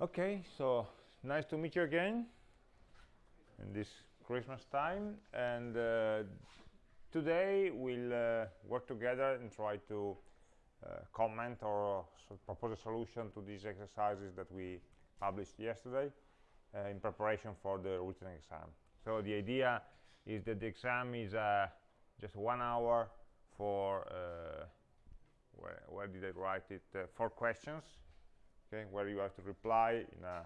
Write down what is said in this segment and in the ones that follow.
Okay, so nice to meet you again in this Christmas time. And uh, today we'll uh, work together and try to uh, comment or propose a solution to these exercises that we published yesterday uh, in preparation for the written exam. So the idea is that the exam is uh, just one hour for, uh, where, where did I write it, four questions okay, where you have to reply in a,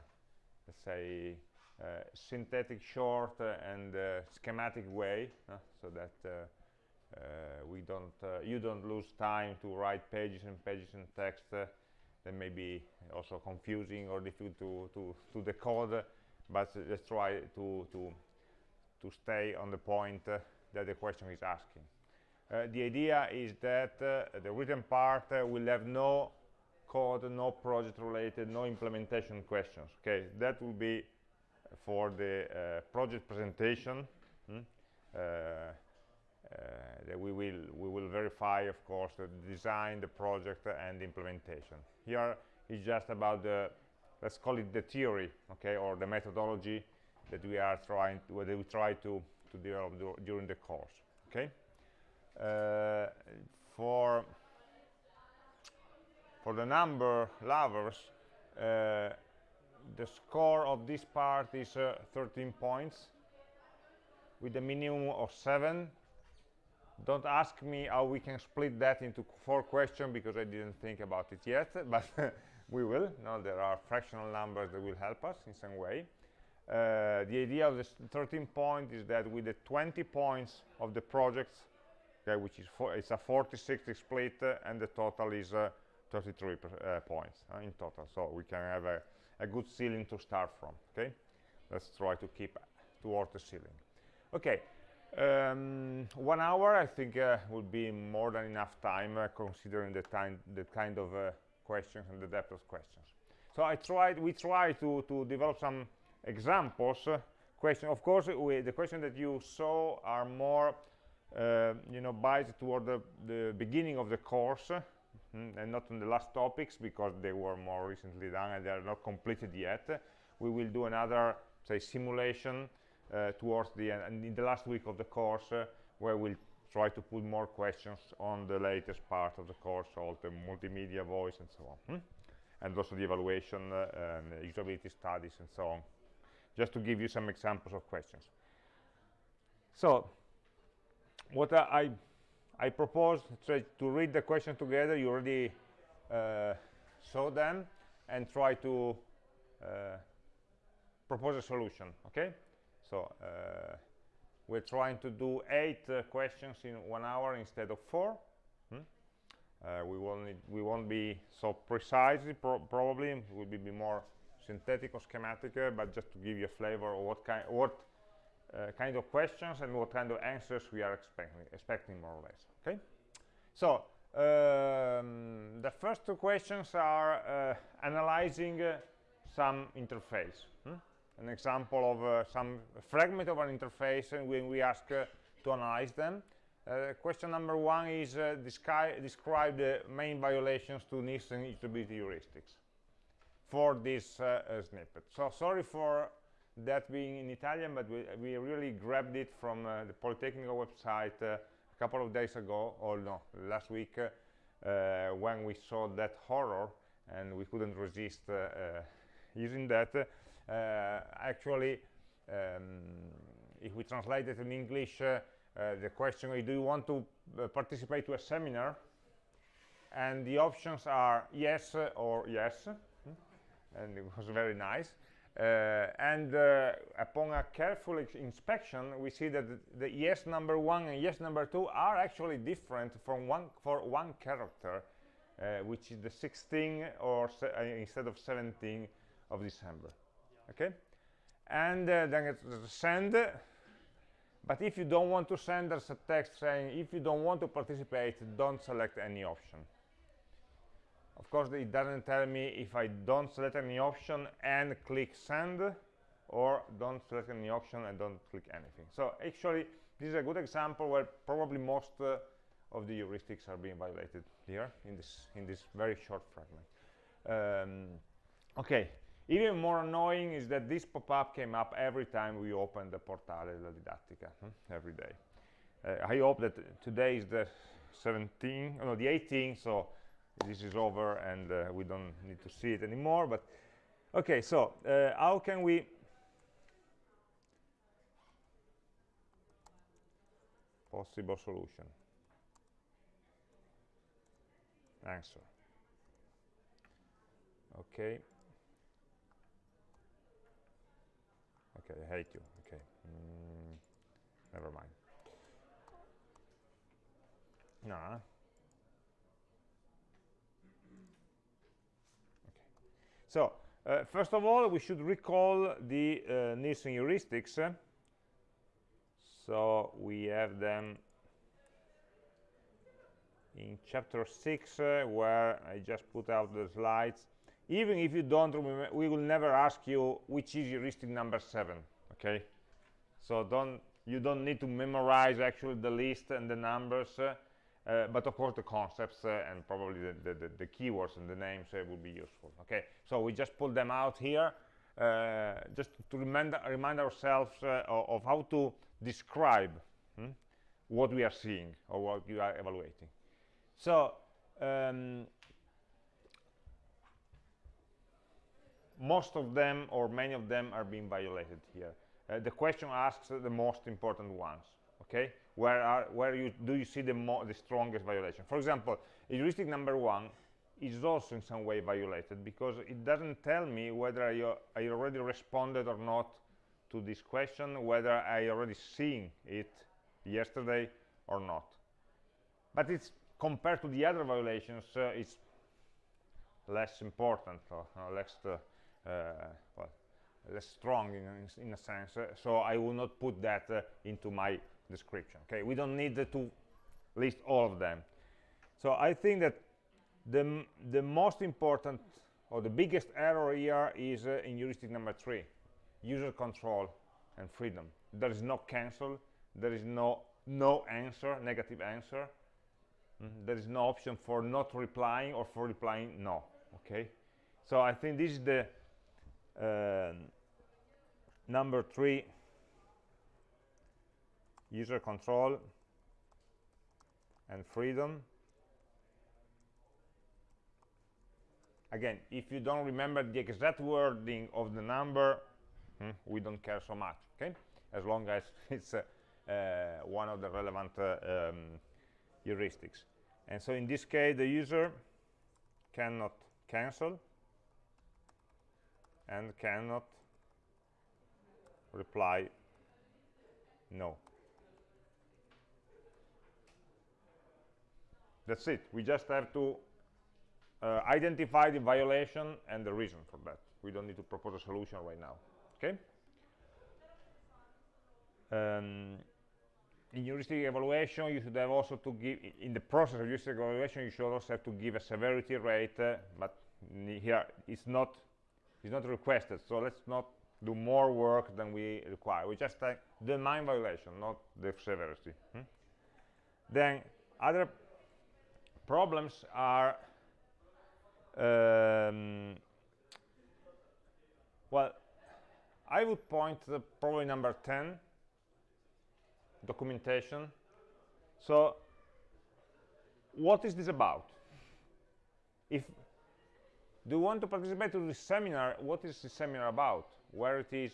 let's say, uh, synthetic, short, uh, and uh, schematic way, so that we don't, you don't lose time to write pages and pages and text that may be also confusing or difficult to, to, to decode, but let's try to, to, to stay on the point uh, that the question is asking. Uh, the idea is that uh, the written part will have no code, no project related, no implementation questions. Okay, that will be for the uh, project presentation. Hmm? Uh, uh, that we will we will verify, of course, the design, the project, and the implementation. Here is just about the let's call it the theory, okay, or the methodology that we are trying to, that we try to to develop during the course. Okay. Uh, for for the number lovers uh, the score of this part is uh, 13 points with a minimum of 7 don't ask me how we can split that into four questions because I didn't think about it yet but we will. No there are fractional numbers that will help us in some way. Uh, the idea of this 13 point is that with the 20 points of the projects okay, which is it's a 40-60 split uh, and the total is uh, 33 uh, points uh, in total. So we can have a, a, good ceiling to start from okay? Let's try to keep towards the ceiling. Okay um, one hour I think uh, would be more than enough time uh, considering the time the kind of uh, questions and the depth of questions. So I tried we tried to to develop some examples uh, question of course we, the questions that you saw are more you know biased toward the, the beginning of the course mm, and not on the last topics because they were more recently done and they are not completed yet. We will do another say simulation uh, towards the end and in the last week of the course uh, where we'll try to put more questions on the latest part of the course all the multimedia voice and so on hmm? and also the evaluation uh, and usability studies and so on. Just to give you some examples of questions. So what I I propose to, read the question together. You already uh, saw them and try to uh, propose a solution. Okay? So uh, we're trying to do eight uh, questions in one hour instead of four. Hmm? Uh, we won't need, we won't be so precisely pro probably. Will be, be more synthetic or schematic, uh, but just to give you a flavor of what kind what uh, kind of questions and what kind of answers we are expecting, expecting more or less. Okay, so um, the first two questions are uh, analyzing uh, some interface. Hmm? An example of uh, some fragment of an interface, and when we ask uh, to analyze them. Uh, question number one is describe, describe the main violations to Nielsen usability heuristics for this snippet. So sorry for that being in Italian, but we, we really grabbed it from uh, the Politecnico website uh, a couple of days ago, or no, last week, uh, when we saw that horror and we couldn't resist uh, uh, using that. Uh, actually, um, if we translate it in English, the question is, do you want to participate to a seminar? And the options are yes or yes. Hmm? And it was very nice. Uh, and uh, upon a careful inspection we see that the, yes number one and yes number two are actually different from one for one character uh, which is the 16 or instead of 17 of December. Okay? And then it's send. But if you don't want to send us a text saying if you don't want to participate don't select any option of course it doesn't tell me if I don't select any option and click send or don't select any option and don't click anything so actually this is a good example where probably most uh, of the heuristics are being violated here in this in this very short fragment um, okay Even more annoying is that this pop-up came up every time we open the Portale della Didattica, hmm, every day. Uh, I hope that today is the 17th, no, the 18th, so this is over and uh, we don't need to see it anymore. But okay, so uh, how can we possible solution? Answer. Okay. Okay I hate you. Okay. Mm, never mind. No so uh, first of all we should recall the uh, Nielsen heuristics. So we have them in chapter 6 uh, where I just put out the slides. Even if you don't remember we will never ask you which is heuristic number 7 okay? So don't you don't need to memorize actually the list and the numbers uh, uh, but of course the concepts uh, and probably the, the, the, keywords and the names uh, will be useful okay? So we just pull them out here uh, just to remind, remind ourselves uh, of, how to describe hmm, what we are seeing or what you are evaluating. So um, most of them or many of them are being violated here. Uh, the question asks the most important ones okay where are where you do you see the the strongest violation for example heuristic number one is also in some way violated because it doesn't tell me whether I, I already responded or not to this question, whether I already seen it yesterday or not. But it's compared to the other violations, uh, it's less important or uh, less uh, well, less strong in, in a sense. Uh, so I will not put that uh, into my description. Okay, we don't need to list all of them. So I think that the, the most important or the biggest error here is uh, in heuristic number three, user control and freedom. There is no cancel, there is no no answer, negative answer. Mm. There is no option for not replying or for replying no, okay? So I think this is the uh, number three, user control and freedom. again if you don't remember the exact wording of the number hmm, we don't care so much okay? As long as it's uh, uh, one of the relevant uh, um, heuristics. And so in this case the user cannot cancel and cannot reply no that's it we just have to uh, identify the violation and the reason for that. We don't need to propose a solution right now. Okay? Um, in heuristic evaluation, you should have also to give, in the process of heuristic evaluation, you should also have to give a severity rate, uh, but here it's not, it's not requested, so let's not do more work than we require. We just take the main violation, not the severity. Hmm? Then other problems are um, well, I would point to probably number 10, documentation. So what is this about? If do you want to participate to this seminar, what is the seminar about? Where it is,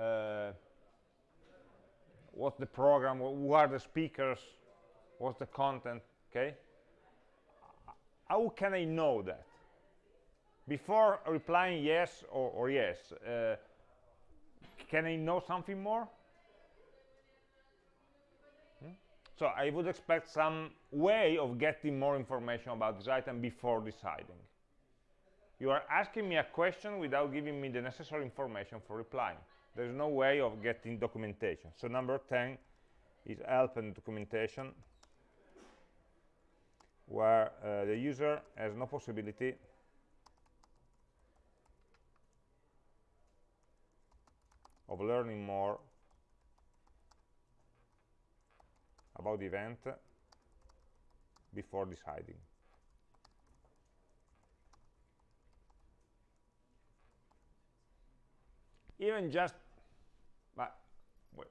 uh, what's the program, who are the speakers, what's the content, okay? How can I know that? Before replying yes or, or yes, uh, can I know something more? Hmm? So I would expect some way of getting more information about this item before deciding. You are asking me a question without giving me the necessary information for replying. There's no way of getting documentation. So number 10 is help and documentation where uh, the user has no possibility of learning more about the event before deciding. even just but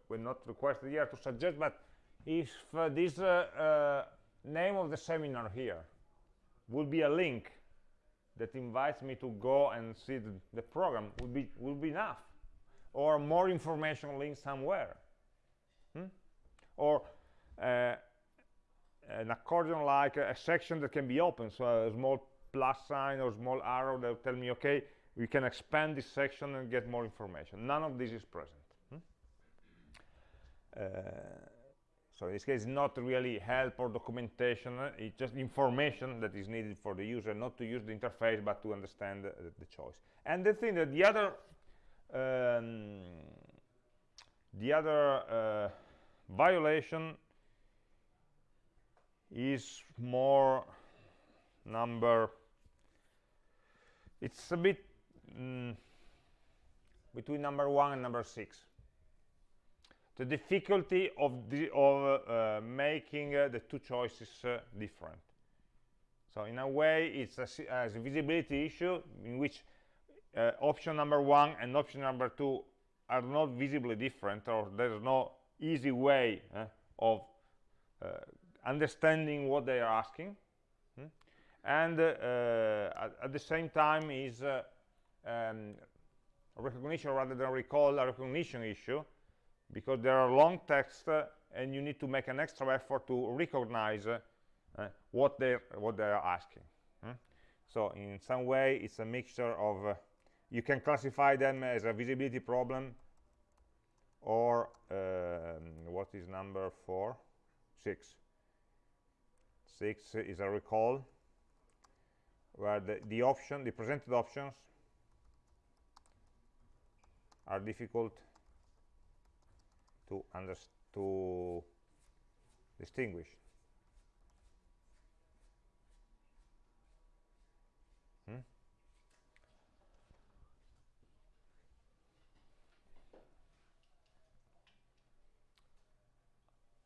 we're not requested here to suggest but if uh, this uh, uh, name of the seminar here will be a link that invites me to go and see the, the program. Would be will be enough. Or more information link somewhere. Hmm? or uh, an accordion like a, a, section that can be open. So a small plus sign or small arrow that will tell me okay we can expand this section and get more information. None of this is present. Hmm? uh, so in this case, not really help or documentation, it's just information that is needed for the user, not to use the interface, but to understand the, the choice. And the thing that the other, um, the other uh, violation is more number, it's a bit mm, between number one and number six the difficulty of, the, of uh, making uh, the two choices uh, different. So in a way, it's a, a visibility issue in which uh, option number one and option number two are not visibly different, or there's no easy way uh, of uh, understanding what they are asking. Hmm? And at, at, the same time is um, recognition rather than recall a recognition issue because there are long texts uh, and you need to make an extra effort to recognize uh, what they what they are asking hmm? so in some way it's a mixture of uh, you can classify them as a visibility problem or um, what is number four six six is a recall where the, the option the presented options are difficult to to distinguish. Hmm?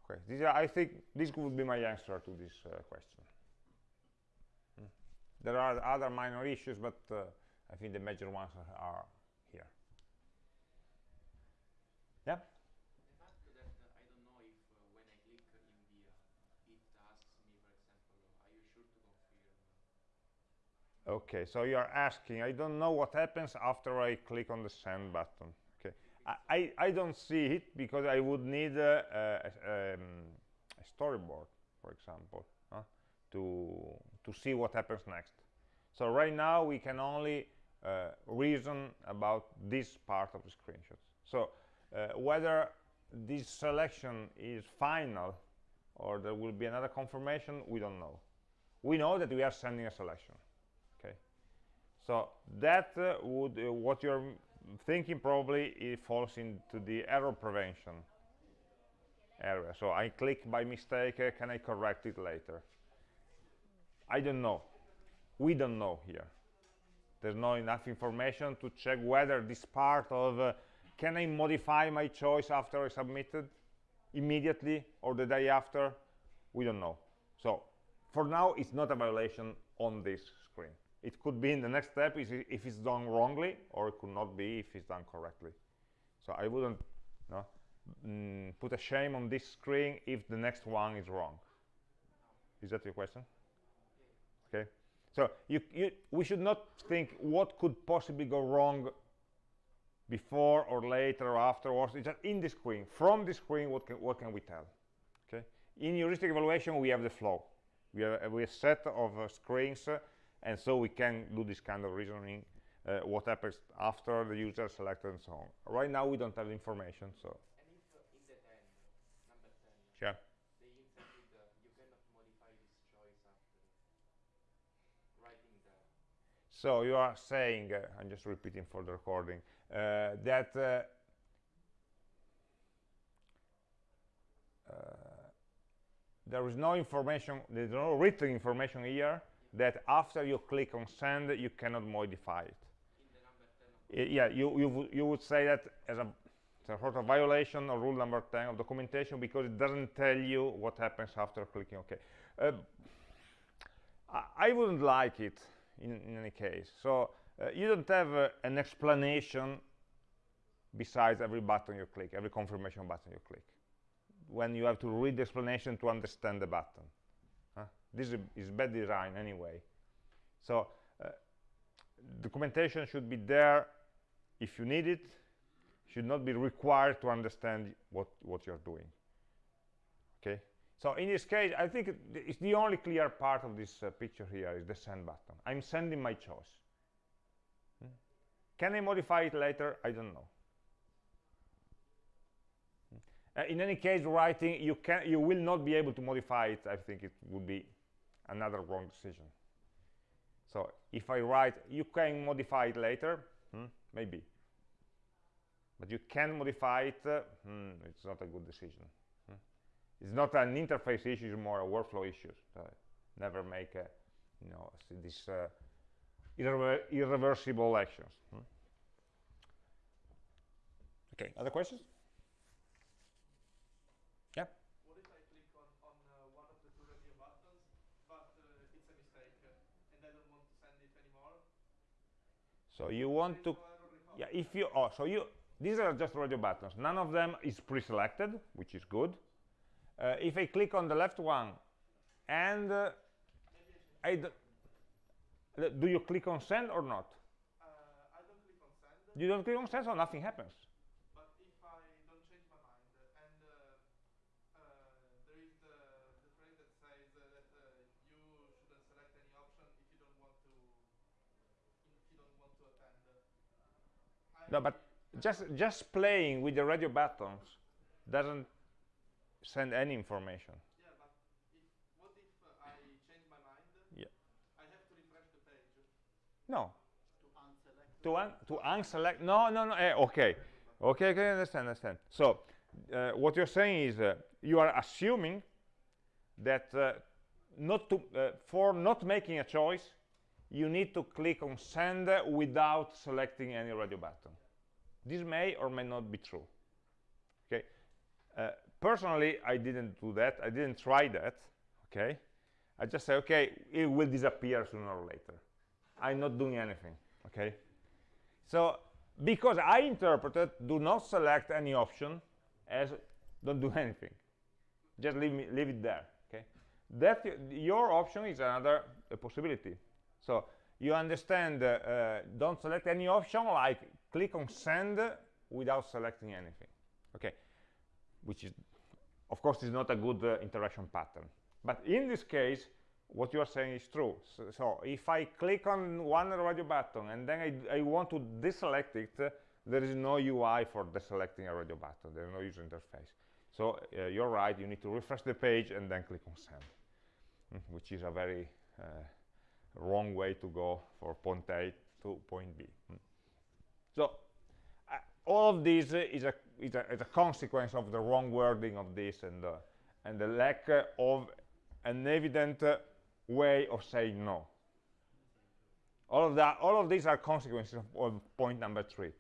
Okay, are, I think this would be my answer to this uh, question. Hmm? There are other minor issues, but uh, I think the major ones are, are here. Yeah. Okay so you are asking i don't know what happens after i click on the send button. Okay i i, don't see it because i would need a, a, um, a storyboard for example uh, to to see what happens next. So right now we can only uh, reason about this part of the screenshots. So uh, whether this selection is final or there will be another confirmation we don't know. We know that we are sending a selection so that uh, would uh, what you're thinking probably falls into the error prevention area. So i click by mistake uh, can i correct it later? I don't know. We don't know here. There's not enough information to check whether this part of uh, can i modify my choice after i submitted immediately or the day after? We don't know. So for now it's not a violation on this screen it could be in the next step if it's done wrongly or it could not be if it's done correctly. So i wouldn't no, mm, put a shame on this screen if the next one is wrong. Is that your question? Okay. So you, you, we should not think what could possibly go wrong before or later or afterwards. It's just in the screen. From the screen what can, what can we tell? Okay. In heuristic evaluation we have the flow. We have, we have a set of uh, screens uh, and so we can do this kind of reasoning uh, what happens after the user selected and so on. Right now we don't have information so. Yeah. so you are saying uh, i'm just repeating for the recording uh, that uh, uh, there is no information there's no written information here that after you click on send you cannot modify it yeah you, you you would say that as a, a sort of violation of rule number 10 of documentation because it doesn't tell you what happens after clicking ok uh, I, I, wouldn't like it in, in any case so uh, you don't have uh, an explanation besides every button you click, every confirmation button you click. When you have to read the explanation to understand the button. Huh? This is, bad design anyway. So uh, documentation should be there if you need it, should not be required to understand what, what you're doing. Okay, so in this case, I think it's the only clear part of this uh, picture here is the send button. I'm sending my choice. Hmm? Can I modify it later? I don't know. Uh, in any case, writing, you, can, you will not be able to modify it. I think it would be another wrong decision. So if I write, you can modify it later, hmm, maybe. But you can modify it, uh, hmm, it's not a good decision. Hmm. It's not an interface issue, it's more a workflow issue. So never make a, you know, this uh, irrever irreversible actions. Hmm. Okay, other questions? So you want to, yeah, if you, oh, so you, these are just radio buttons. None of them is pre-selected, which is good. Uh, if I click on the left one, and uh, I d do you click on send or not? Uh, I don't click on send. You don't click on send, so nothing happens. No but just just playing with the radio buttons doesn't send any information. Yeah but if, what if uh, i change my mind? Yeah. I have to refresh the page no. to unselect to, un to unselect no no no eh, okay. Okay okay understand understand. So uh, what you're saying is uh, you are assuming that uh, not to uh, for not making a choice you need to click on send without selecting any radio button this may or may not be true okay? Uh, personally i didn't do that. I didn't try that okay? I just say okay it will disappear sooner or later. I'm not doing anything okay? So because i interpreted do not select any option as don't do anything. Just leave me leave it there okay? That your option is another possibility. So you understand uh, uh, don't select any option like click on send without selecting anything okay? Which is of course is not a good uh, interaction pattern. But in this case what you are saying is true. So, so if i click on one radio button and then i, I want to deselect it uh, there is no ui for deselecting a radio button. There's no user interface. So uh, you're right. You need to refresh the page and then click on send mm, which is a very uh, wrong way to go for point a to point b mm. So uh, all of this is a, is, a, is a, consequence of the wrong wording of this and, uh, and the lack of an evident uh, way of saying no. All of that, all of these are consequences of, of point number three.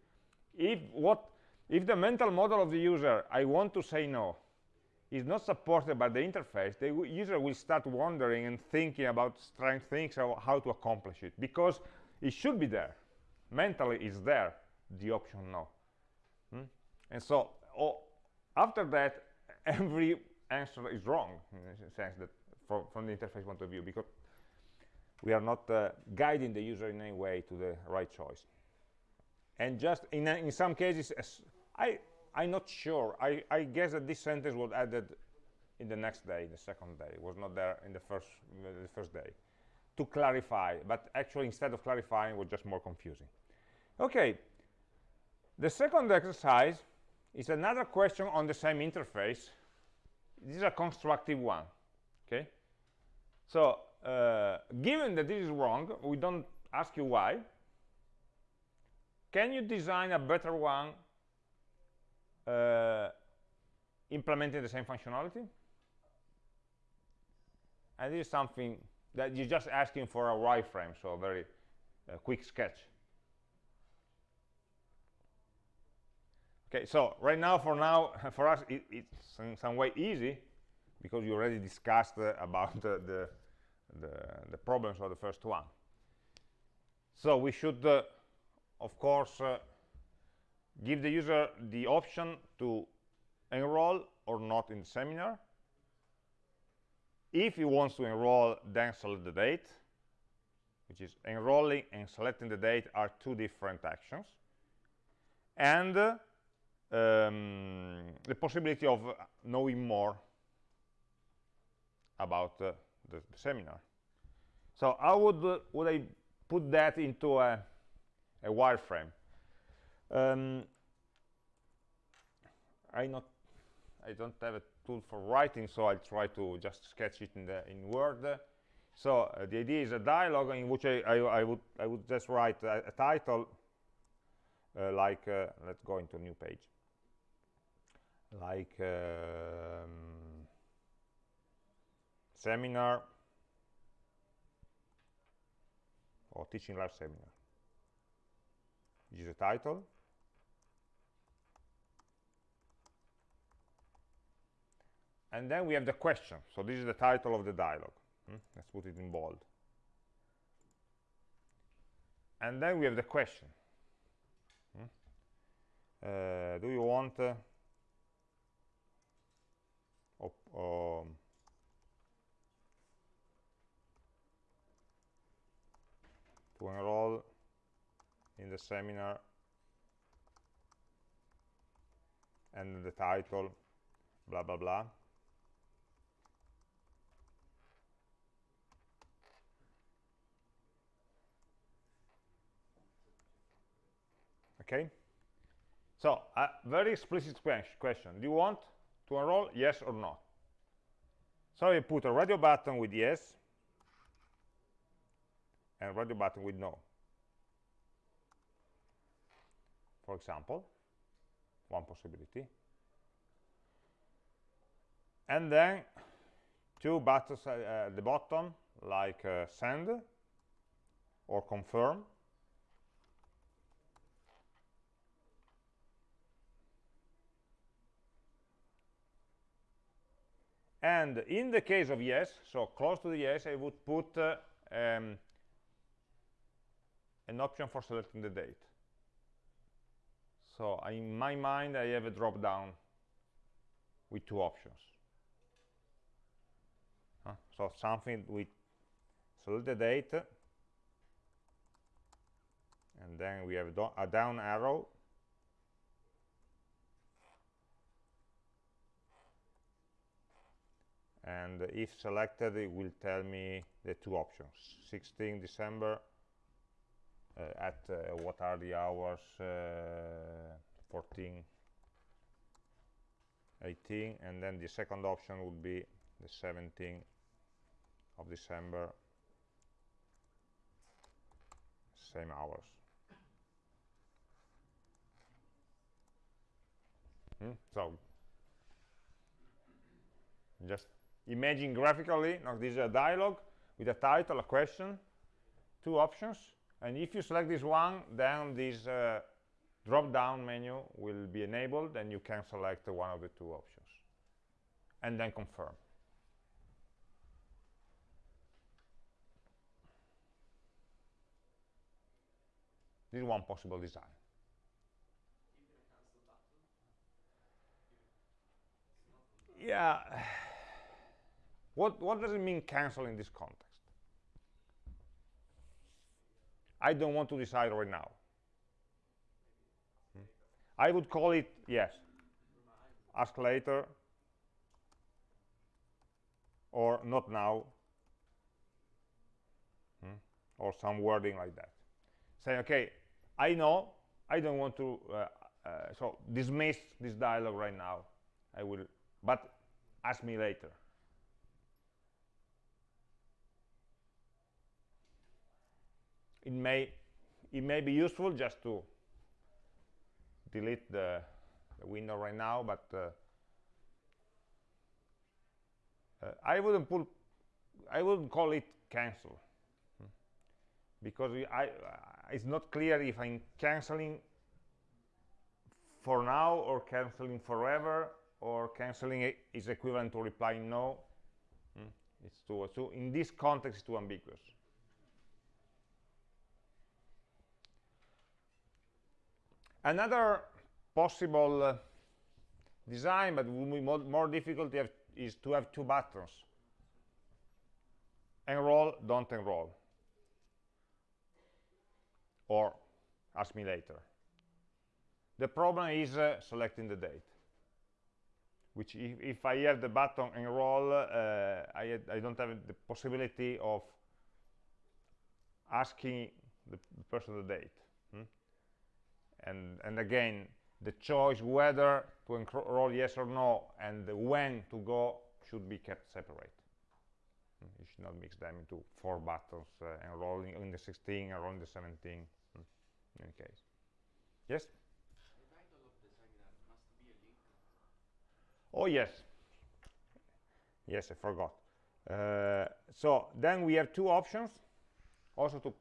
If what, if the mental model of the user, I want to say no, is not supported by the interface, the user will start wondering and thinking about strange things of how to accomplish it because it should be there. Mentally, it's there the option no. Hmm? And so oh, after that, every answer is wrong in the sense that from, from the interface point of view because we are not uh, guiding the user in any way to the right choice. And just in, in some cases, I, I'm not sure. I, I guess that this sentence was added in the next day, the second day. It was not there in the first, the first day to clarify. But actually, instead of clarifying, it was just more confusing. Okay, the second exercise is another question on the same interface. This is a constructive one, okay? So, uh, given that this is wrong, we don't ask you why. Can you design a better one uh, implementing the same functionality? And this is something that you're just asking for a wireframe, so a very uh, quick sketch. Okay, so right now, for now, for us, it, it's in some way easy because you already discussed uh, about the, the, the, the, problems of the first one. So we should, uh, of course, uh, give the user the option to enroll or not in the seminar. If he wants to enroll, then select the date, which is enrolling and selecting the date are two different actions. And uh, um, the possibility of knowing more about uh, the, the, seminar. So how would, uh, would I put that into a, a wireframe? Um, I not I don't have a tool for writing, so I'll try to just sketch it in the in Word. So uh, the idea is a dialogue in which I, I, I would I would just write a, a title uh, like uh, let's go into a new page like um, seminar or teaching live seminar. This is the title. And then we have the question. So this is the title of the dialogue. Hmm? Let's put it in bold. And then we have the question. Hmm? Uh, do you want uh, um, to enroll in the seminar and the title blah blah blah. Okay? So a very explicit question. Do you want to enroll yes or no so I put a radio button with yes and radio button with no. For example one possibility. And then two buttons uh, at the bottom like uh, send or confirm and in the case of yes so close to the yes i would put uh, um, an option for selecting the date. So in my mind i have a drop down with two options. Uh, so something with select the date and then we have a down arrow and if selected it will tell me the two options. 16 December uh, at uh, what are the hours uh, 14 18 and then the second option would be the 17th of December same hours. Hmm? so just imagine graphically now this is a dialogue with a title a question two options. And if you select this one then this uh, drop down menu will be enabled and you can select one of the two options. And then confirm. This is one possible design. Yeah what, what does it mean cancel in this context? I don't want to decide right now. Hmm? I would call it, yes, ask later, or not now, hmm? or some wording like that. Say, okay, I know, I don't want to, uh, uh, so dismiss this dialogue right now. I will, but ask me later. It may it may be useful just to delete the, the window right now but uh, uh, I wouldn't put I wouldn't call it cancel because I, uh, it's not clear if I'm canceling for now or canceling forever or canceling is equivalent to replying no hmm? it's too so in this context it's too ambiguous Another possible uh, design, but will be more, more difficult to have, is to have two buttons. Enroll, don't enroll. Or ask me later. The problem is uh, selecting the date, which if, if, I have the button enroll, uh, I, I, don't have the possibility of asking the person the date. And, and again, the choice whether to enroll yes or no and when to go should be kept separate. Hmm? You should not mix them into four buttons, uh, enrolling in the 16, enrolling the 17, hmm? in any case. Yes? Oh, yes. Yes, I forgot. Uh, so then we have two options also to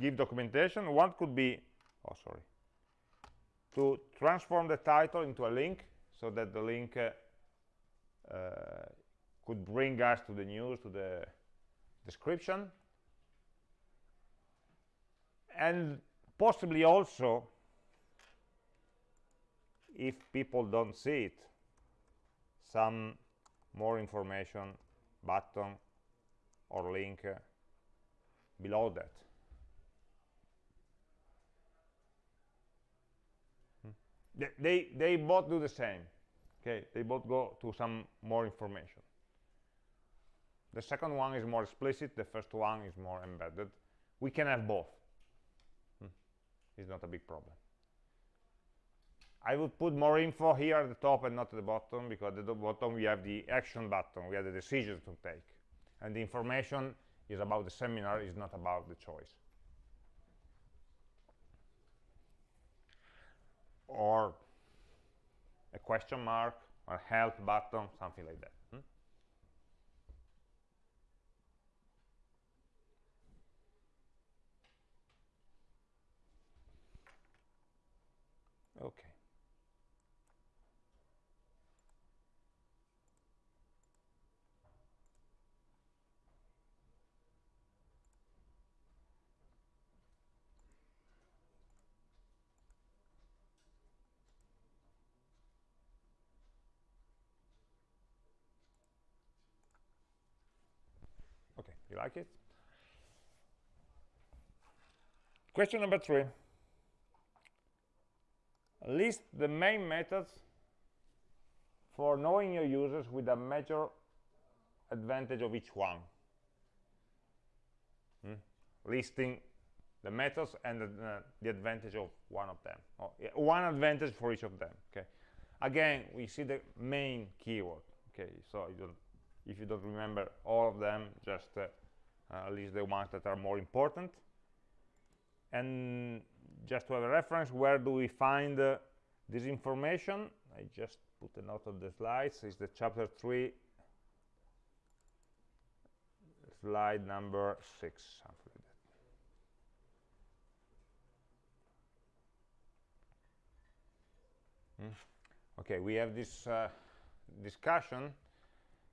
give documentation. One could be, oh, sorry, to transform the title into a link so that the link uh, uh, could bring us to the news, to the description. And possibly also, if people don't see it, some more information button or link uh, below that. They, they, both do the same. Okay, they both go to some more information. The second one is more explicit, the first one is more embedded. We can have both. Hmm. It's not a big problem. I would put more info here at the top and not at the bottom because at the bottom we have the action button, we have the decisions to take. And the information is about the seminar, is not about the choice. Or a question mark, or help button, something like that. Hmm? Okay. You like it? Question number three. List the main methods for knowing your users with a major advantage of each one. Hmm? Listing the methods and the, uh, the, advantage of one of them. Oh, yeah, one advantage for each of them. Okay. Again, we see the main keyword. Okay, so you if you don't remember all of them, just uh, at least the ones that are more important. And just to have a reference, where do we find uh, this information? I just put a note on the slides. It's the chapter 3, slide number 6, something like that. Hmm. Okay, we have this uh, discussion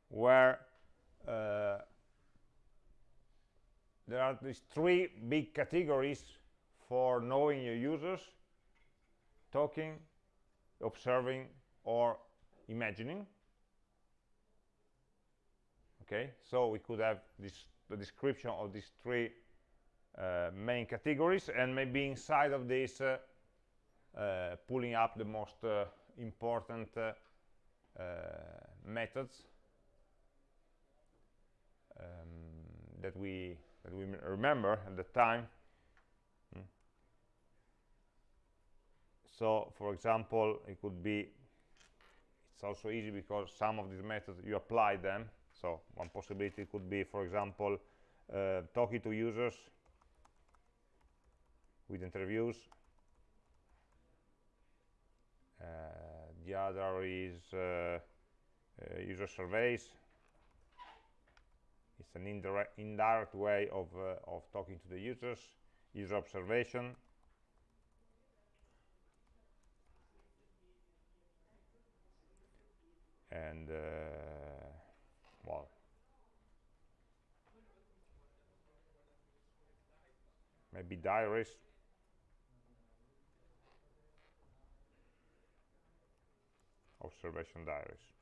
where uh, there are these three big categories for knowing your users talking observing or imagining. Okay so we could have this the description of these three uh, main categories and maybe inside of this uh, uh, pulling up the most uh, important uh, uh, methods um, that we we remember at the time. Mm. So, for example, it could be, it's also easy because some of these methods, you apply them. So, one possibility could be, for example, uh, talking to users with interviews. Uh, the other is uh, uh user surveys it's an indirect, indirect way of, uh, of talking to the users, user observation. And, uh, well, maybe diaries. observation diaries.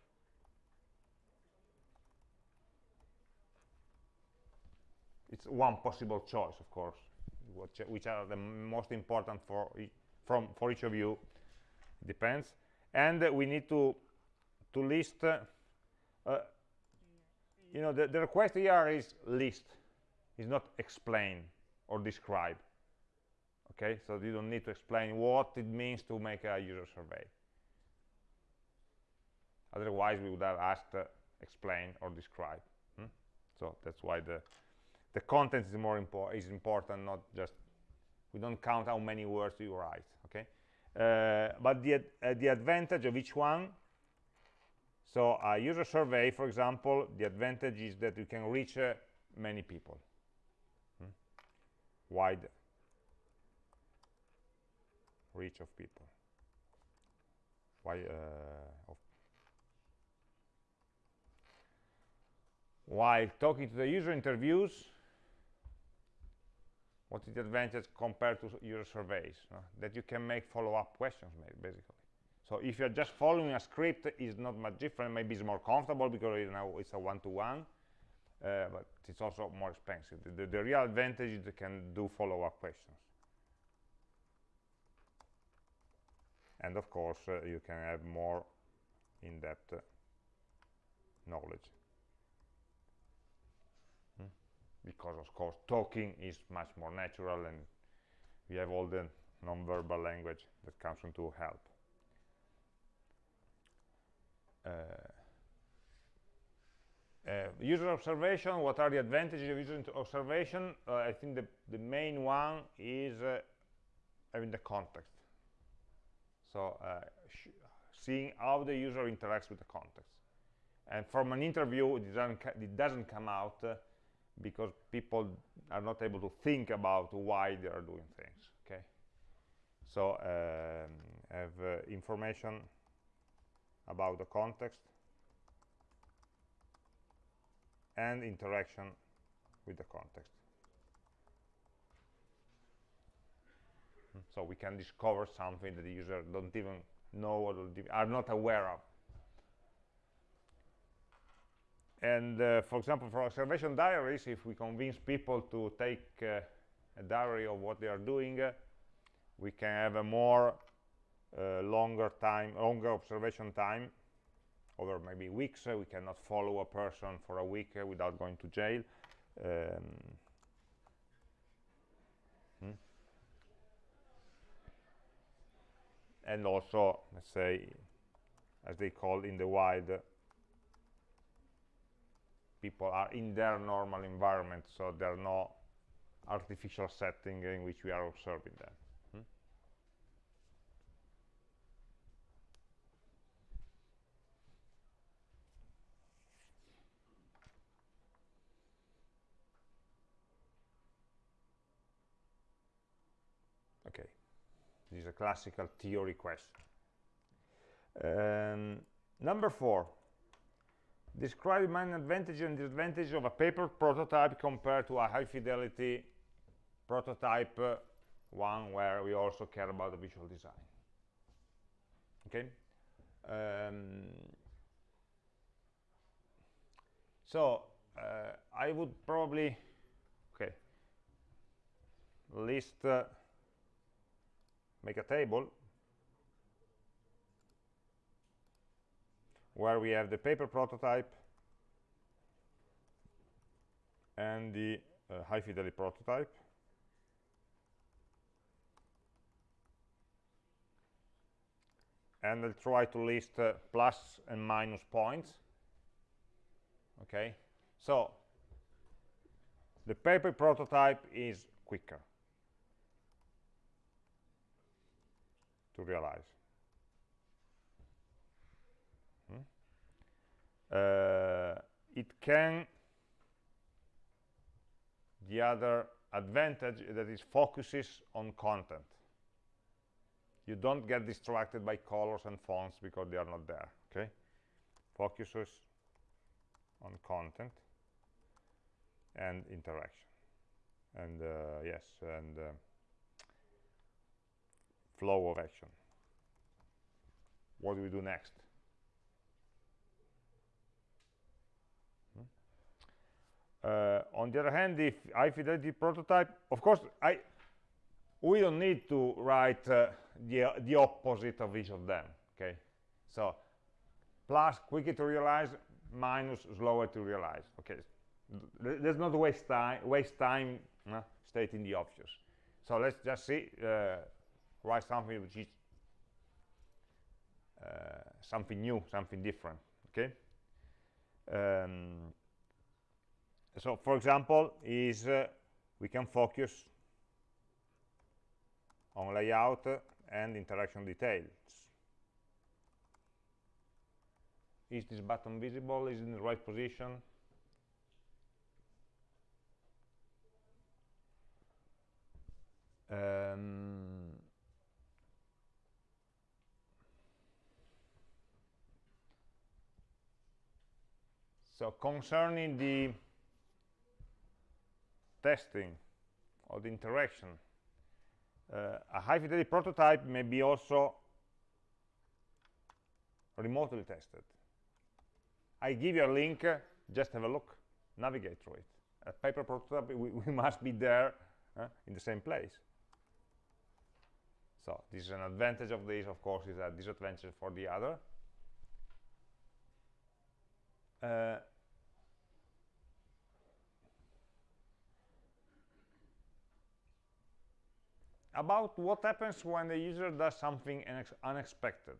It's one possible choice, of course, which, which are the most important for from for each of you. Depends, and uh, we need to to list. Uh, uh, you know, the, the request here is list, is not explain or describe. Okay, so you don't need to explain what it means to make a user survey. Otherwise, we would have asked uh, explain or describe. Hmm? So that's why the the content is more important is important not just we don't count how many words you write okay? Uh, but the uh, the advantage of each one so a user survey for example the advantage is that you can reach uh, many people. Hmm? wide reach of people. Why uh, of while talking to the user interviews what is the advantage compared to your surveys that you can make follow-up questions basically. So if you're just following a script it's not much different. Maybe it's more comfortable because you know it's a one-to-one -one, uh, but it's also more expensive. The, the, the real advantage is you can do follow-up questions. And of course uh, you can have more in-depth uh, knowledge because of course talking is much more natural and we have all the non-verbal language that comes into help. Uh, uh, user observation, what are the advantages of user observation? Uh, I think the, the main one is uh, having the context. So uh, seeing how the user interacts with the context. And from an interview, it doesn't, it doesn't come out uh, because people are not able to think about why they are doing things okay? So um, have uh, information about the context and interaction with the context. Hmm, so we can discover something that the user don't even know or are not aware of and uh, for example for observation diaries if we convince people to take uh, a diary of what they are doing uh, we can have a more uh, longer time longer observation time over maybe weeks uh, we cannot follow a person for a week uh, without going to jail um, hmm. and also let's say as they call in the wild people are in their normal environment, so there are no artificial setting in which we are observing them. Hmm? Okay, this is a classical theory question. Um, number four, describe main advantage and disadvantage of a paper prototype compared to a high fidelity prototype uh, one where we also care about the visual design. Okay? Um, so uh, I would probably okay list uh, make a table where we have the paper prototype and the uh, high fidelity prototype. And I'll try to list uh, plus and minus points. Okay? So the paper prototype is quicker to realize it can the other advantage that it focuses on content. You don't get distracted by colors and fonts because they are not there okay? Focuses on content and interaction. And uh, yes and uh, flow of action. What do we do next on the other hand, if high fidelity prototype, of course, I we don't need to write uh, the, the opposite of each of them, okay? So plus quicker to realize, minus slower to realize, okay? Let's not waste time, waste time uh, stating the obvious. So let's just see, uh, write something which is uh, something new, something different, okay? Um, so for example, is uh, we can focus on layout and interaction details. Is this button visible? Is it in the right position? Um, so concerning the testing or the interaction, uh, a high fidelity prototype may be also remotely tested. I give you a link, uh, just have a look, navigate through it. A paper prototype, we, we must be there uh, in the same place. So this is an advantage of this, of course, is a disadvantage for the other. About what happens when the user does something unexpected.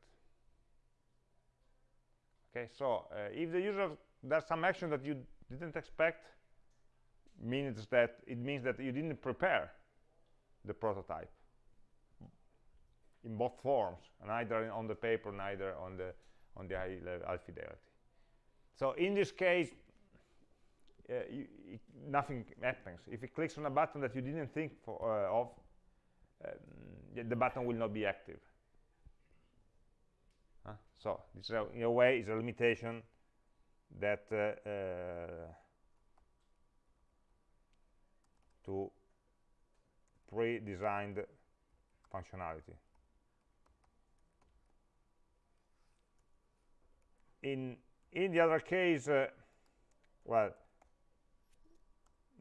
Okay, so uh, if the user does some action that you didn't expect, means that it means that you didn't prepare the prototype in both forms, neither on the paper, neither on the on the high, level, high fidelity. So in this case, uh, you, it, nothing happens. If it clicks on a button that you didn't think for, uh, of, the button will not be active. So this is a, in a way is a limitation that uh, uh, to pre-designed functionality. In in the other case, uh, well,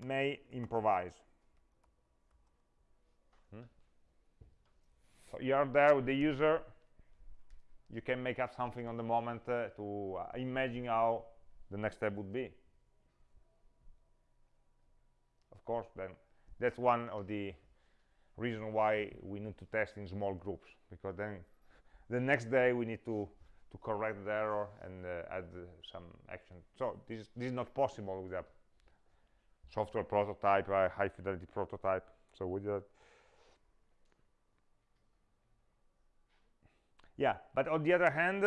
may improvise. So you are there with the user, you can make up something on the moment uh, to uh, imagine how the next step would be. Of course, then that's one of the reasons why we need to test in small groups, because then the next day we need to to correct the error and uh, add some action. So this, this is not possible with a software prototype, a high fidelity prototype. So with that, yeah. But on the other hand,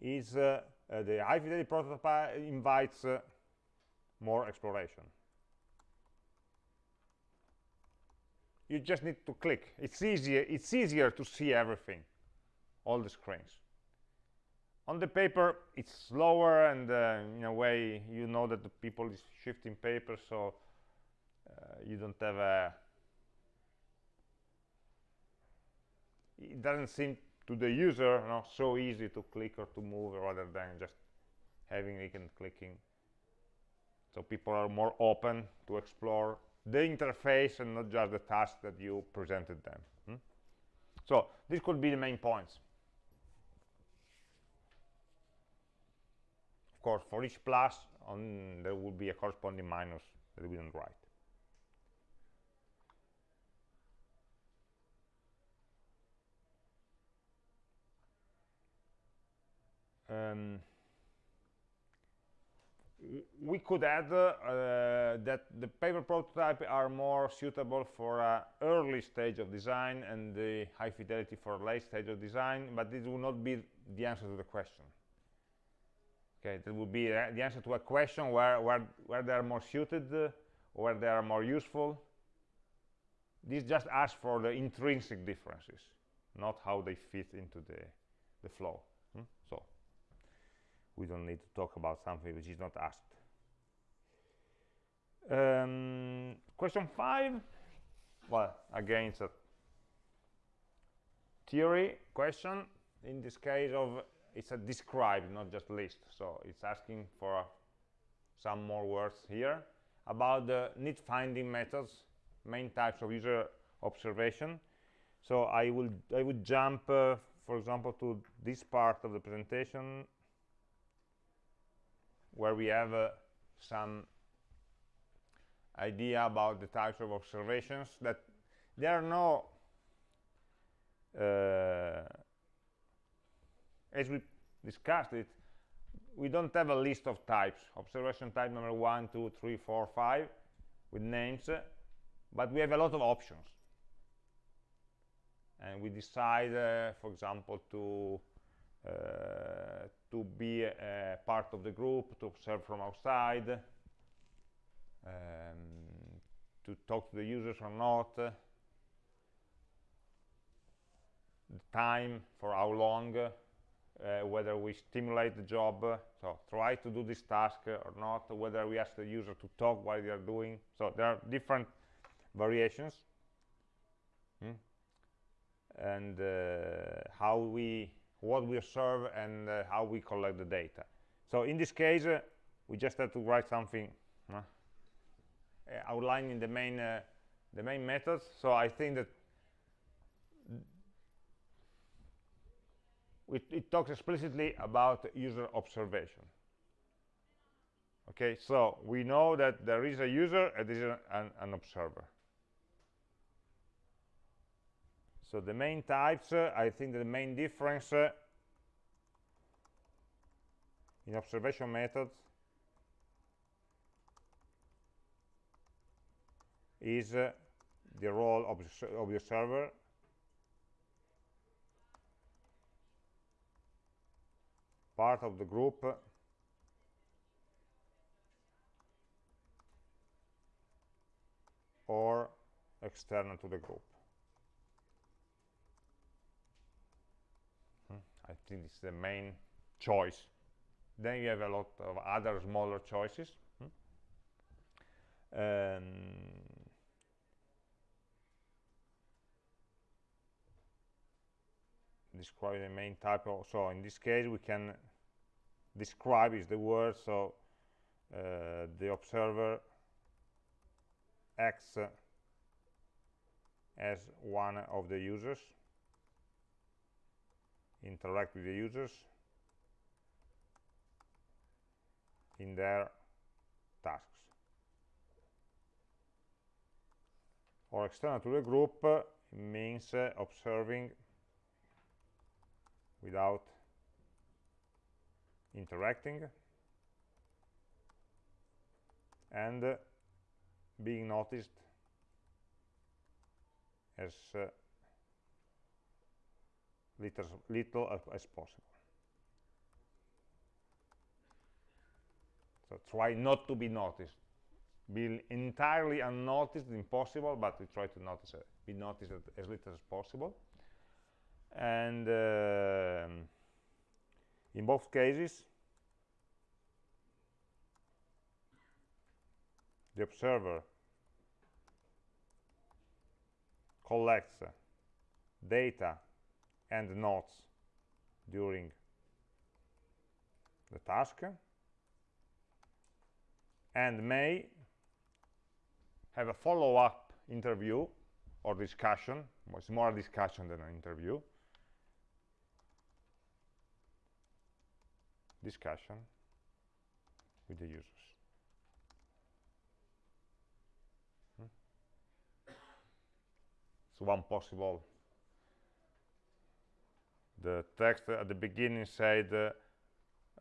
is uh, uh, the high fidelity prototype invites uh, more exploration. You just need to click. It's easier. It's easier to see everything all the screens. On the paper, it's slower, and uh, in a way, you know that the people is shifting paper, so uh, you don't have a. It doesn't seem to the user you know, so easy to click or to move rather than just having it and clicking. So people are more open to explore the interface and not just the task that you presented them. Hmm? So this could be the main points. Of course, for each plus, on, there will be a corresponding minus that we don't write. Um, we could add uh, that the paper prototype are more suitable for an early stage of design and the high fidelity for late stage of design, but this will not be the answer to the question. Okay, that would be uh, the answer to a question where, where, where they are more suited, uh, where they are more useful. This just asks for the intrinsic differences, not how they fit into the, the flow. We don't need to talk about something which is not asked. Um, question five. Well, again, it's a theory question. In this case of it's a describe, not just list. So it's asking for some more words here about the need finding methods, main types of user observation. So I will I would jump, uh, for example, to this part of the presentation where we have uh, some idea about the types of observations that there are no uh, as we discussed it we don't have a list of types. Observation type number one two three four five with names uh, but we have a lot of options. And we decide uh, for example to to be a part of the group to observe from outside um, to talk to the users or not uh, the time for how long uh, whether we stimulate the job uh, so try to do this task uh, or not whether we ask the user to talk while they are doing so there are different variations hmm? and uh, how we what we observe and uh, how we collect the data. So in this case uh, we just have to write something uh, outlining the main the main methods so I think that it, it talks explicitly about user observation. Okay so we know that there is a user and there is an, an observer so the main types uh, I think the main difference uh, in observation methods is uh, the role of, of the observer part of the group or external to the group. I think it's the main choice. Then you have a lot of other smaller choices. Hmm? Um, describe the main type of so in this case we can describe is the word so uh, the observer acts as one of the users interact with the users in their tasks. Or external to the group uh, means uh, observing without interacting and uh, being noticed as uh, little, little as, possible. So try not to be noticed. Be entirely unnoticed, impossible, but we try to notice, uh, be noticed as little as possible and uh, in both cases the observer collects data and notes during the task and may have a follow-up interview or discussion it's more a discussion than an interview discussion with the users. Hmm? So one possible. The text at the beginning said uh,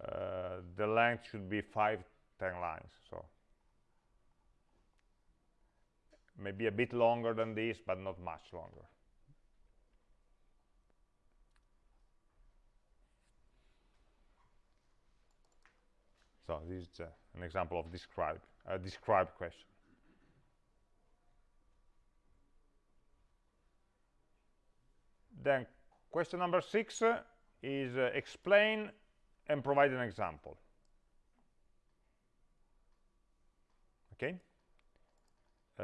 uh, the length should be five, ten lines. So maybe a bit longer than this, but not much longer. So this is uh, an example of describe, a describe question. Then question number six uh, is uh, explain and provide an example. Okay. Uh,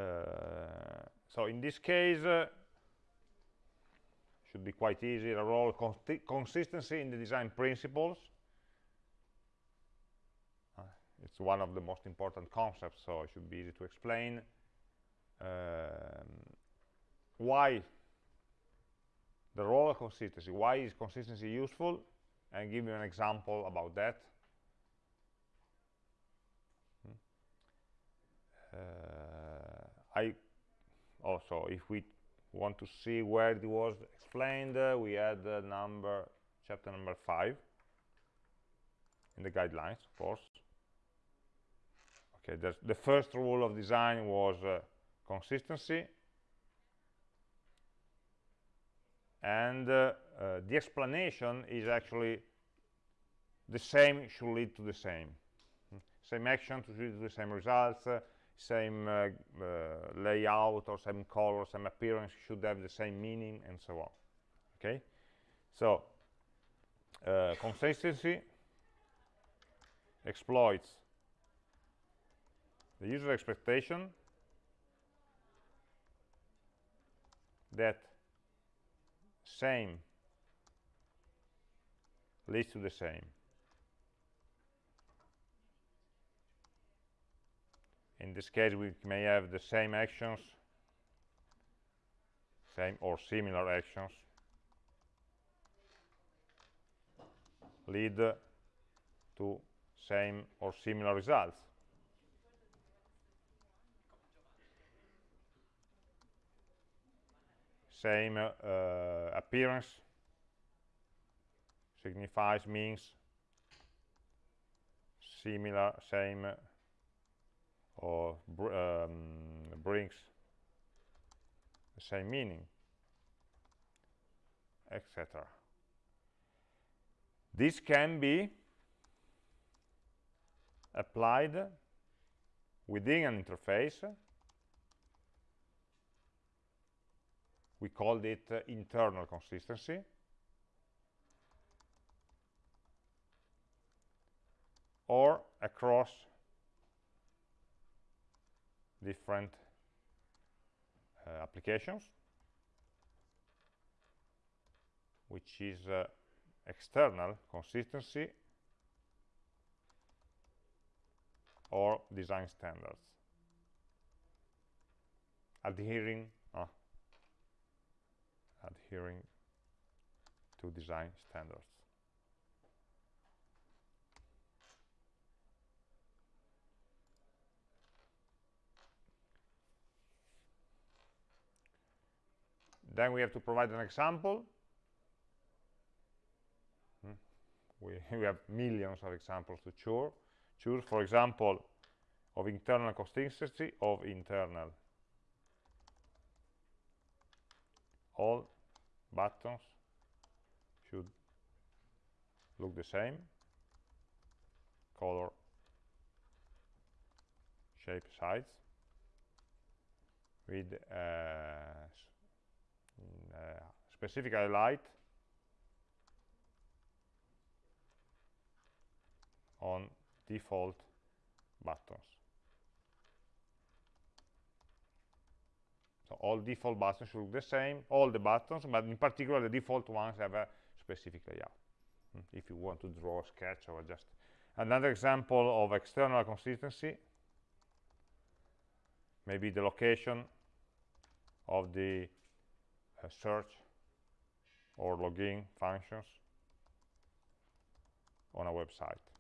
so in this case, uh, should be quite easy. The role consistency in the design principles it's one of the most important concepts so it should be easy to explain um, why the role of consistency. Why is consistency useful? And give you an example about that. Hmm. uh, I also if we want to see where it was explained uh, we add the number chapter number five in the guidelines of course. Okay the first rule of design was uh, consistency and uh, uh, the explanation is actually the same should lead to the same. Same action to lead to the same results uh, same uh, uh, layout or same color same appearance should have the same meaning and so on. Okay? So uh, consistency exploits the user expectation that same. Leads to the same. In this case we may have the same actions same or similar actions lead to same or similar results same uh, appearance signifies means similar same or br um, brings the same meaning etc this can be applied within an interface we called it uh, internal consistency. Or across different uh, applications which is uh, external consistency or design standards. Adhering adhering to design standards then we have to provide an example Hmm. we, we have millions of examples to choose choose for example of internal consistency of internal all buttons should look the same color shape size with uh, uh, specific highlight on default buttons. So all default buttons should look the same, all the buttons, but in particular the default ones have a specific layout. Mm, If you want to draw a sketch or just another example of external consistency, maybe the location of the uh, search or login functions on a website.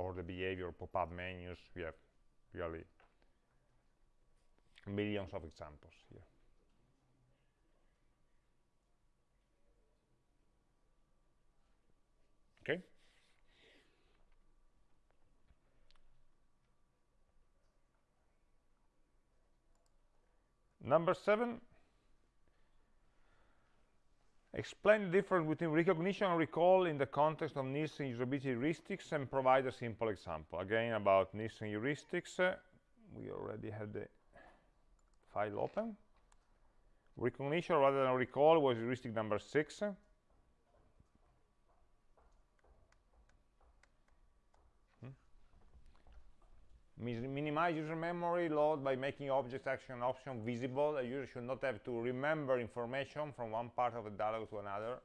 Or the behavior pop-up menus we have really millions of examples here. Okay. Number seven Explain the difference between recognition and recall in the context of Nielsen usability heuristics and provide a simple example. Again, about Nielsen heuristics, uh, we already had the file open. Recognition rather than recall was heuristic number six. Minimize user memory load by making object action option visible. A user should not have to remember information from one part of the dialog to another.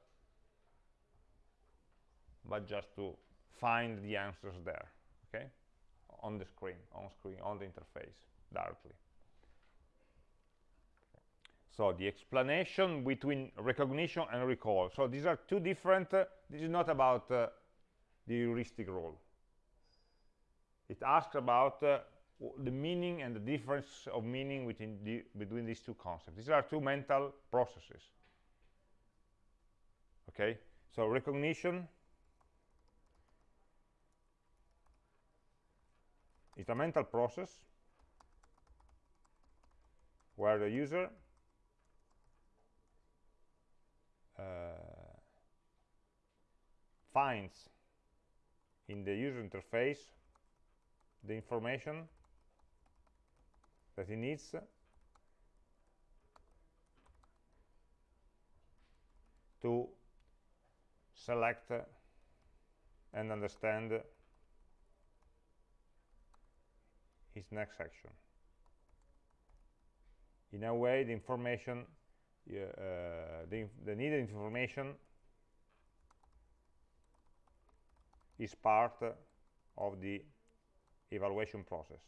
but just to find the answers there okay on the screen on screen on the interface directly so the explanation between recognition and recall so these are two different uh, this is not about uh, the heuristic rule it asks about uh, the meaning and the difference of meaning between, the, between these two concepts. These are two mental processes. Okay, so recognition is a mental process where the user uh, finds in the user interface the information that he needs to select and understand his next action. In a way, the information, uh, the, the needed information is part of the evaluation process.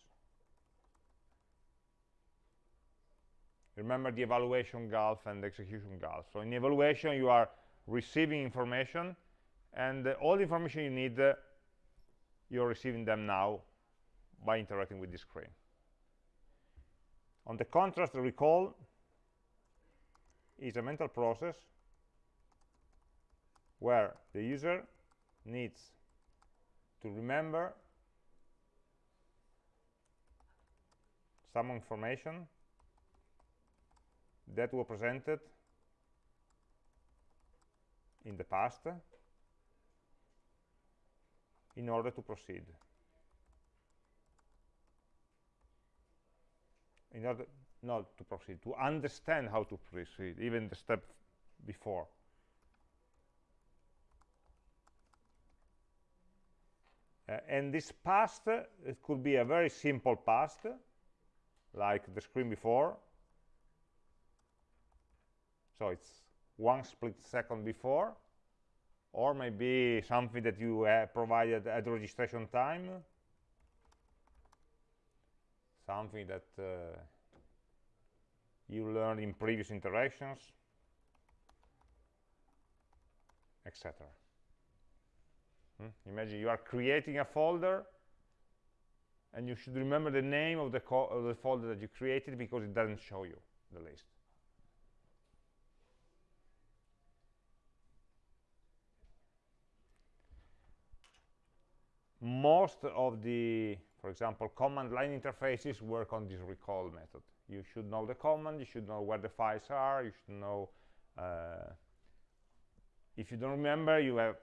Remember the evaluation gulf and the execution gulf. So in evaluation, you are receiving information, and uh, all the information you need, uh, you're receiving them now by interacting with the screen. On the contrast, the recall is a mental process where the user needs to remember some information that were presented in the past in order to proceed. In order not to proceed, to understand how to proceed, even the step before. Uh, and this past, uh, it could be a very simple past, like the screen before, so it's one split second before. Or maybe something that you uh, provided at registration time. Something that uh, you learned in previous interactions etc hmm? imagine you are creating a folder and you should remember the name of the, of the folder that you created because it doesn't show you the list most of the, for example, command line interfaces work on this recall method. You should know the command, you should know where the files are, you should know, uh, if you don't remember, you have,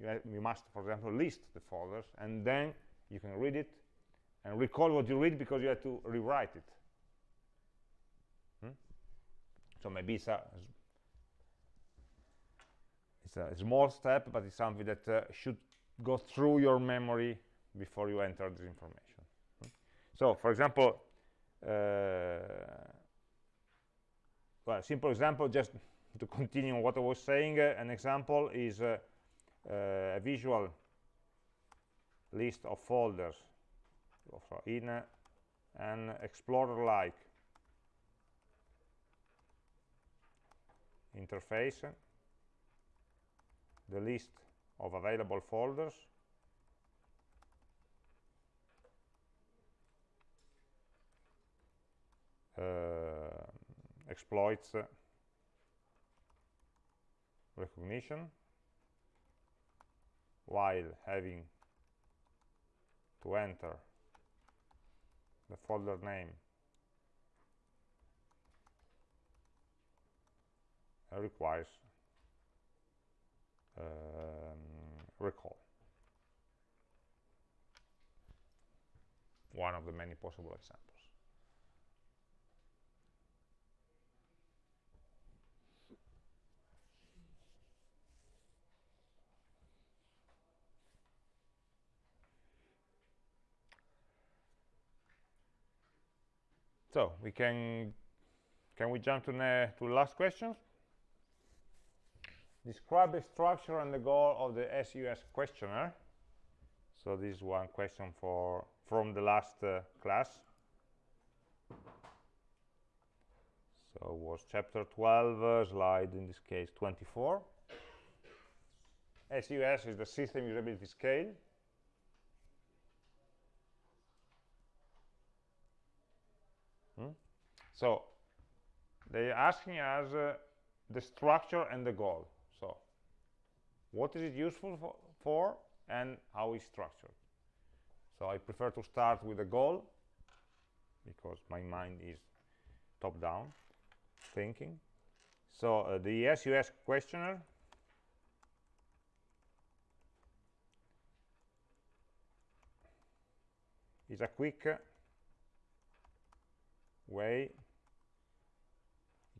you have, you must, for example, list the folders, and then you can read it and recall what you read because you have to rewrite it. Hmm? So maybe it's a, it's a small step, but it's something that uh, should go through your memory before you enter this information. So, for example, uh, well, simple example, just to continue what I was saying, uh, an example is uh, uh a visual list of folders in an Explorer-like interface, the list of available folders. Uh, exploits. Recognition. While having to enter the folder name requires um, recall. One of the many possible examples. So we can can we jump to the to last question? describe the structure and the goal of the SUS questionnaire. So this is one question for from the last uh, class. So was chapter 12, uh, slide in this case 24. SUS is the system usability scale. Hmm? So they're asking us uh, the structure and the goal. So what is it useful for, for and how is structured. So I prefer to start with the goal because my mind is top down thinking. So uh, the SUS questionnaire is a quick way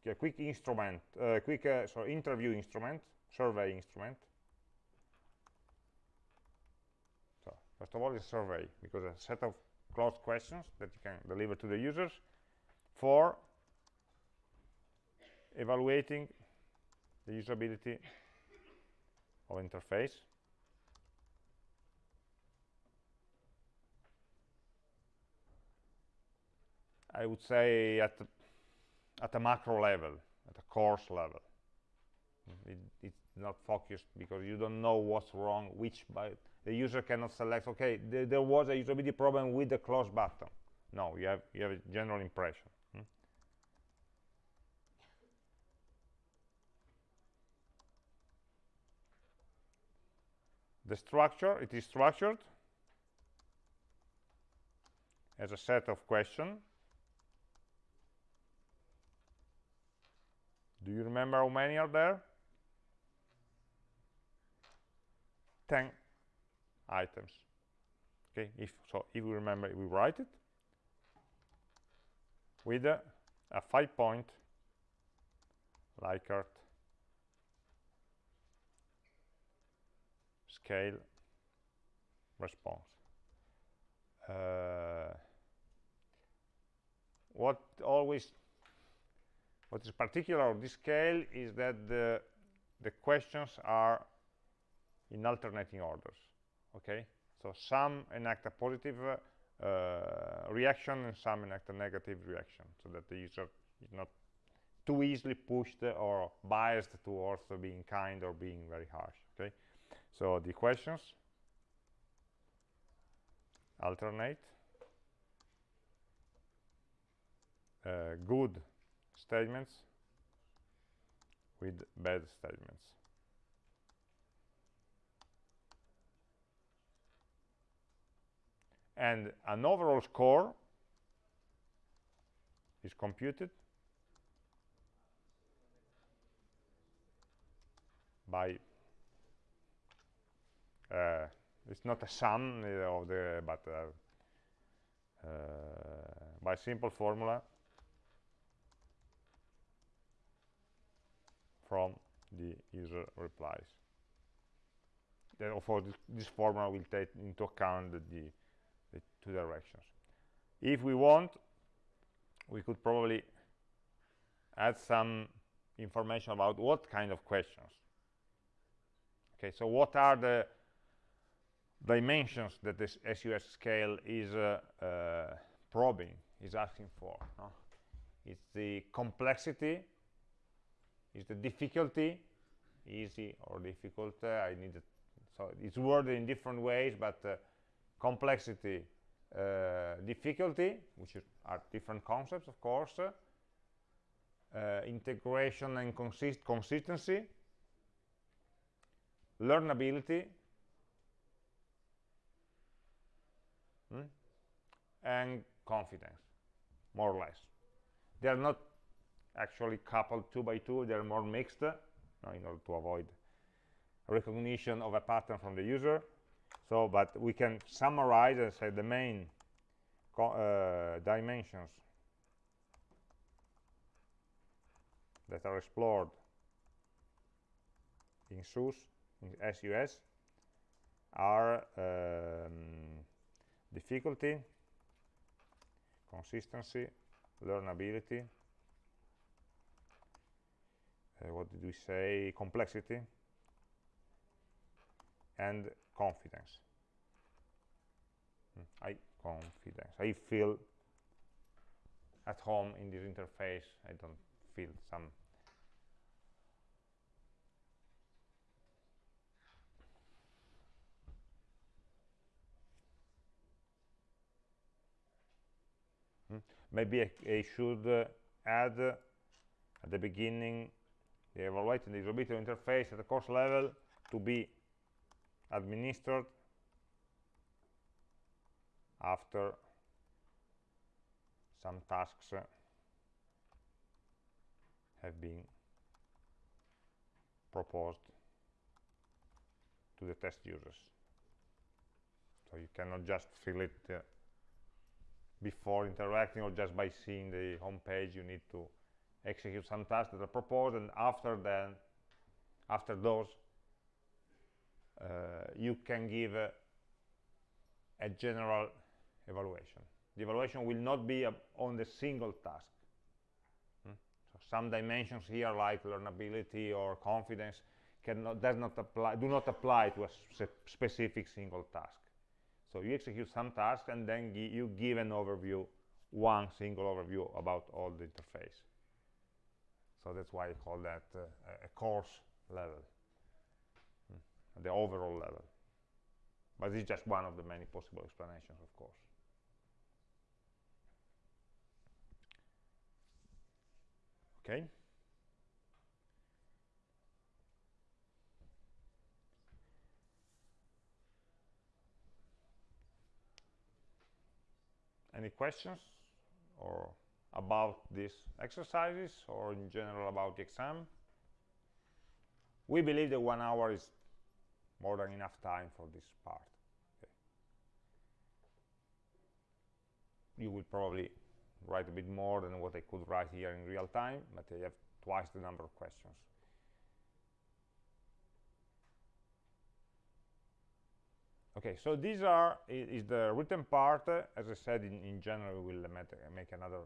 a quick instrument uh, quick uh, so interview instrument survey instrument. So first of all it's a survey because a set of closed questions that you can deliver to the users for evaluating the usability of interface. I would say at at a macro level, at a coarse level. It, it's not focused because you don't know what's wrong, which by the user cannot select, okay, th there was a usability problem with the close button. No, you have, you have a general impression. Hmm? The structure, it is structured as a set of questions Do you remember how many are there? 10 items. Okay, if so, if we remember, we write it with a, a five-point Likert scale response. Uh, what always what is particular of this scale is that the, the questions are in alternating orders. Okay, so some enact a positive uh, reaction and some enact a negative reaction, so that the user is not too easily pushed or biased towards being kind or being very harsh. Okay, so the questions alternate. Uh, good statements with bad statements. And an overall score is computed by uh, it's not a sum of the but uh, uh, by simple formula from the user replies. then Therefore, this, this formula will take into account the, the, the two directions. If we want, we could probably add some information about what kind of questions. Okay, so what are the dimensions that this SUS scale is uh, uh, probing, is asking for? No? It's the complexity is the difficulty easy or difficult uh, I need so it's worded in different ways but uh, complexity uh, difficulty which are different concepts of course uh, integration and consist consistency learnability hmm? and confidence more or less they are not actually coupled two by two they're more mixed uh, in order to avoid recognition of a pattern from the user. So but we can summarize and say the main uh, dimensions that are explored in SUS, in SUS, are um, difficulty, consistency, learnability, uh, what did we say complexity and confidence. Mm, I confidence. I feel at home in this interface. I don't feel some Hmm? maybe I, I should uh, add uh, at the beginning evaluating the usability interface at the coarse level to be administered after some tasks have been proposed to the test users. So you cannot just fill it uh, before interacting or just by seeing the home page. You need to execute some tasks that are proposed, and after then, after those, uh, you can give a, a general evaluation. The evaluation will not be on the single task. Hmm? So some dimensions here, like learnability or confidence, cannot, does not apply, do not apply to a specific single task. So you execute some tasks and then you give an overview, one single overview about all the interface. So that's why I call that uh, a coarse level, hmm? the overall level. But this is just one of the many possible explanations, of course. okay any questions or about these exercises or in general about the exam we believe that one hour is more than enough time for this part okay. you will probably write a bit more than what I could write here in real time, but I have twice the number of questions. Okay, so these are is the written part. As I said, in, in general, we will make another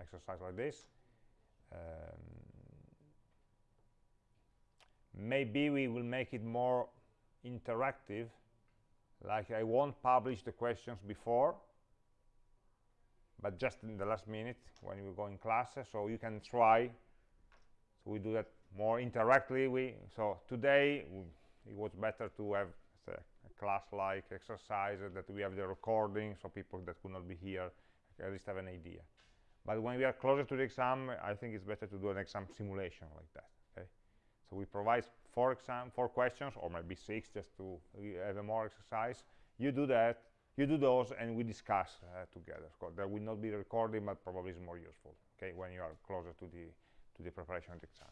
exercise like this. Um, maybe we will make it more interactive, like I won't publish the questions before, but just in the last minute when you go in class, so you can try. So we do that more interactively. We so today it was better to have a, a class-like exercise that we have the recording so people that could not be here at least have an idea but when we are closer to the exam i think it's better to do an exam simulation like that okay so we provide four exam four questions or maybe six just to have a more exercise you do that you do those and we discuss uh, together. There will not be recording, but probably is more useful, okay, when you are closer to the, to the preparation of the exam.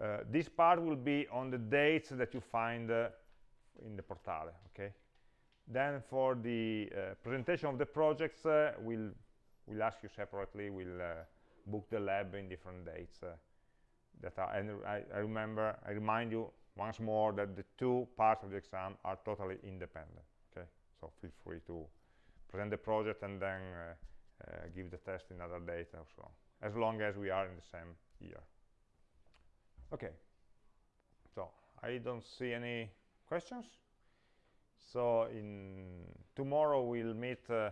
Uh, this part will be on the dates that you find uh, in the portale, okay? Then for the uh, presentation of the projects, uh, we'll, we'll ask you separately, we'll uh, book the lab in different dates that are, and I, I remember, I remind you once more that the two parts of the exam are totally independent okay? so feel free to present the project and then uh, uh, give the test in another date or so as long as we are in the same year. Okay. So I don't see any questions. So in tomorrow we'll meet uh,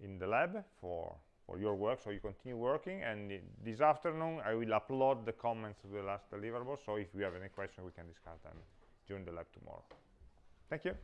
in the lab for for your work so you continue working. And this afternoon I will upload the comments to the last deliverable so if you have any questions we can discuss them during the lab tomorrow. Thank you